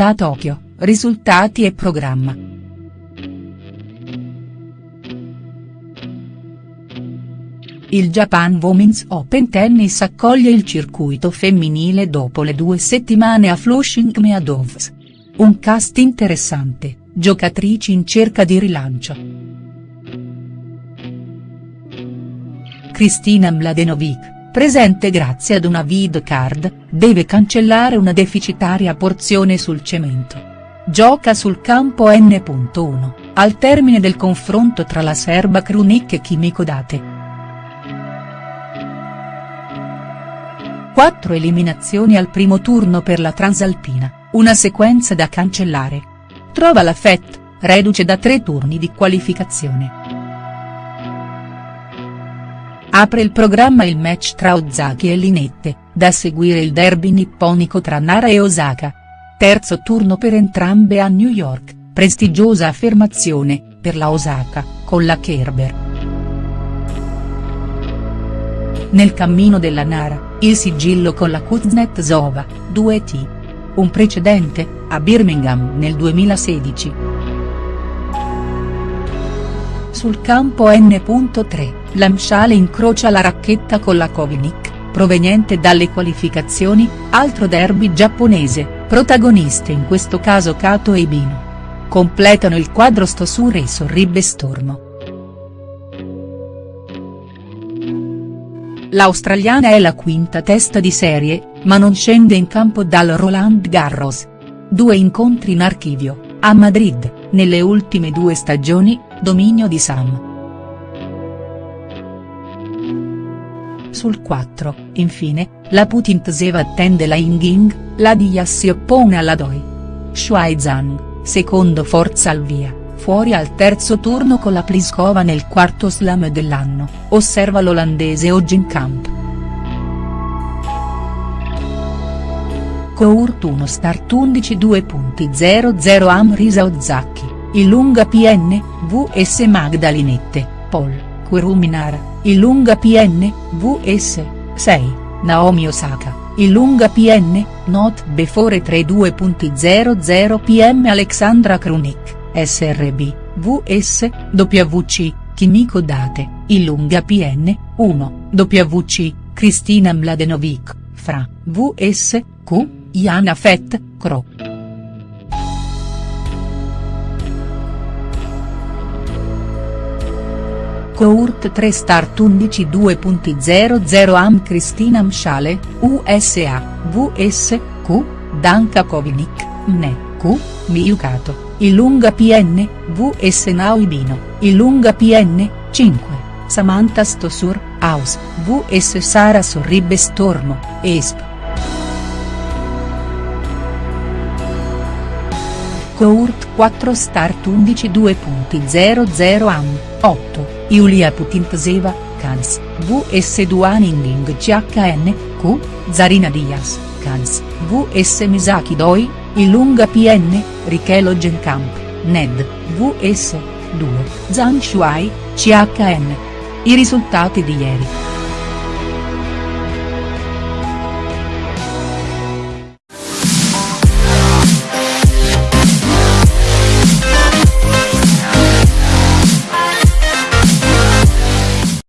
Novità Tokyo, risultati e programma. Il Japan Women's Open Tennis accoglie il circuito femminile dopo le due settimane a Flushing Meadows. Un cast interessante, giocatrici in cerca di rilancio. Kristina Mladenovic, presente grazie ad una vid card, deve cancellare una deficitaria porzione sul cemento. Gioca sul campo N.1, al termine del confronto tra la serba Krunic e Kimiko Date. Quattro eliminazioni al primo turno per la Transalpina, una sequenza da cancellare. Trova la FET, reduce da tre turni di qualificazione. Apre il programma il match tra Ozaki e Linette, da seguire il derby nipponico tra Nara e Osaka. Terzo turno per entrambe a New York, prestigiosa affermazione, per la Osaka, con la Kerber. Nel cammino della Nara, il sigillo con la Kuznetsova, 2T. Un precedente, a Birmingham nel 2016. Sul campo N.3, Lamshale incrocia la racchetta con la Kovnik, proveniente dalle qualificazioni, altro derby giapponese, protagoniste in questo caso Kato e Ibino. Completano il quadro Stosure e Sorribe Stormo. L'australiana è la quinta testa di serie, ma non scende in campo dal Roland Garros. Due incontri in archivio, a Madrid, nelle ultime due stagioni, dominio di Sam. Sul 4, infine, la Putin Tseva attende la Yinging, la Diaz si oppone alla Doi. Shuai Zhang, secondo forza al via fuori al terzo turno con la Pliskova nel quarto slam dell'anno, osserva l'olandese oggi in camp. Court 1 Start 11 2.00 Amrisa Ozzacchi, Ilunga PN, vs Magdalinette, Pol, Kuruminara, Ilunga PN, vs, 6, Naomi Osaka. Ilunga PN, not before 3 2.00 pm Alexandra Krunik. SRB, VS, WC, Kimiko Date, Ilunga PN, 1, WC, Cristina Mladenovic, Fra, VS, Q, Iana Fett, Cro. Court 3 Start 11 2.00 Am Cristina Mshale, USA, VS, Q, Danka Kovinic, MNE, Q, Miyukato. Ilunga PN, vs Naoibino, Ilunga PN, 5, Samantha Stosur, House, vs Sara Sorribbe Stormo, ESP. Court 4 Start 11 2.00 Am, 8, Yulia Putintseva, Kans, vs Duaning CHN, Q, Zarina Diaz, Kans, vs Misaki Doi, Ilunga PN, Richelo Genkamp, Ned, VS, 2, Zhang Shuai, CHN. I risultati di ieri.